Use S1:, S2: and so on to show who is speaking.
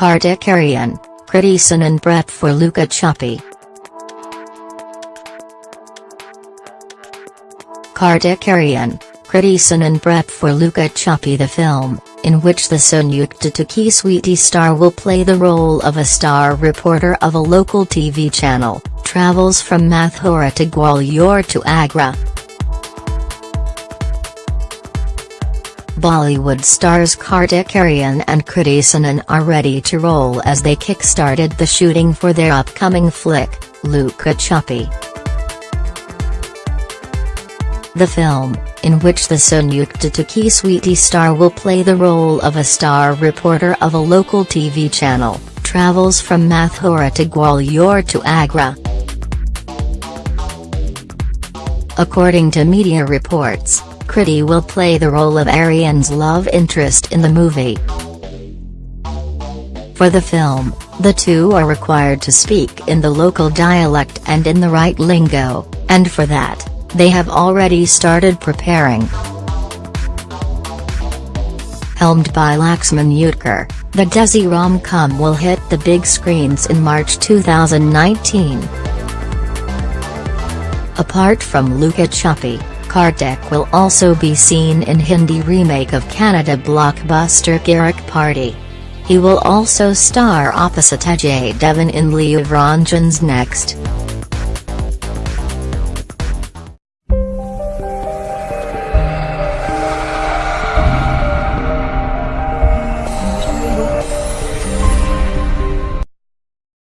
S1: Kartik Aaryan, Kriti Sanon Brett for Luka Chuppi. Kartik Aaryan, Kriti Sanon Brett for Luka Chuppi the film, in which the Sonu Ke Titu Ki Sweety star will play the role of a star reporter of a local TV channel, travels from Mathura to Gwalior to Agra. Bollywood stars Kartik Aaryan and Kriti Sanon are ready to roll as they kick-started the shooting for their upcoming flick, Luka Chuppi. The film, in which the Sonu Ke Titu Ki Sweety star will play the role of a star reporter of a local TV channel, travels from Mathura to Gwalior to Agra. According to media reports, Kriti will play the role of Aaryan's love interest in the movie. For the film, the two are required to speak in the local dialect and in the right lingo, and for that, they have already started preparing. Helmed by Laxman Utekar, the Desi rom-com will hit the big screens in March 2019. Apart from Luka Chuppi, Kartik will also be seen in Hindi remake of Kannada blockbuster Kirik Party. He will also star opposite Ajay Devgn in Luv Ranjan's Next.